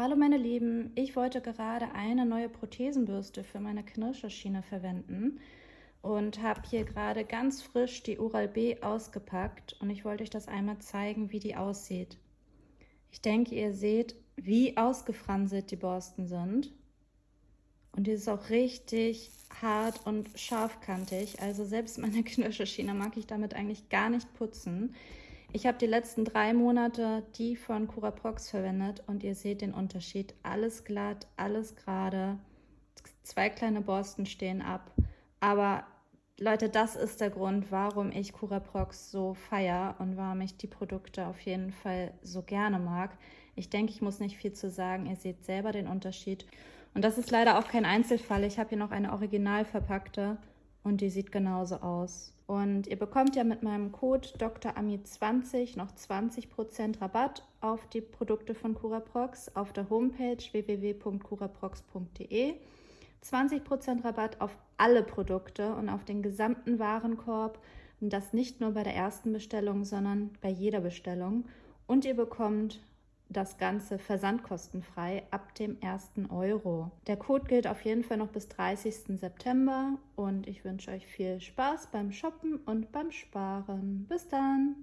Hallo meine Lieben, ich wollte gerade eine neue Prothesenbürste für meine Knirscherschiene verwenden und habe hier gerade ganz frisch die Oral-B ausgepackt und ich wollte euch das einmal zeigen, wie die aussieht. Ich denke, ihr seht, wie ausgefranselt die Borsten sind und die ist auch richtig hart und scharfkantig, also selbst meine Knirscherschiene mag ich damit eigentlich gar nicht putzen. Ich habe die letzten drei Monate die von Curaprox verwendet und ihr seht den Unterschied. Alles glatt, alles gerade. Zwei kleine Borsten stehen ab. Aber Leute, das ist der Grund, warum ich Curaprox so feier und warum ich die Produkte auf jeden Fall so gerne mag. Ich denke, ich muss nicht viel zu sagen. Ihr seht selber den Unterschied. Und das ist leider auch kein Einzelfall. Ich habe hier noch eine original verpackte und die sieht genauso aus. Und ihr bekommt ja mit meinem Code DrAmi20 noch 20% Rabatt auf die Produkte von Curaprox auf der Homepage www.curaprox.de. 20% Rabatt auf alle Produkte und auf den gesamten Warenkorb. Und das nicht nur bei der ersten Bestellung, sondern bei jeder Bestellung. Und ihr bekommt das Ganze versandkostenfrei ab dem 1. Euro. Der Code gilt auf jeden Fall noch bis 30. September und ich wünsche euch viel Spaß beim Shoppen und beim Sparen. Bis dann!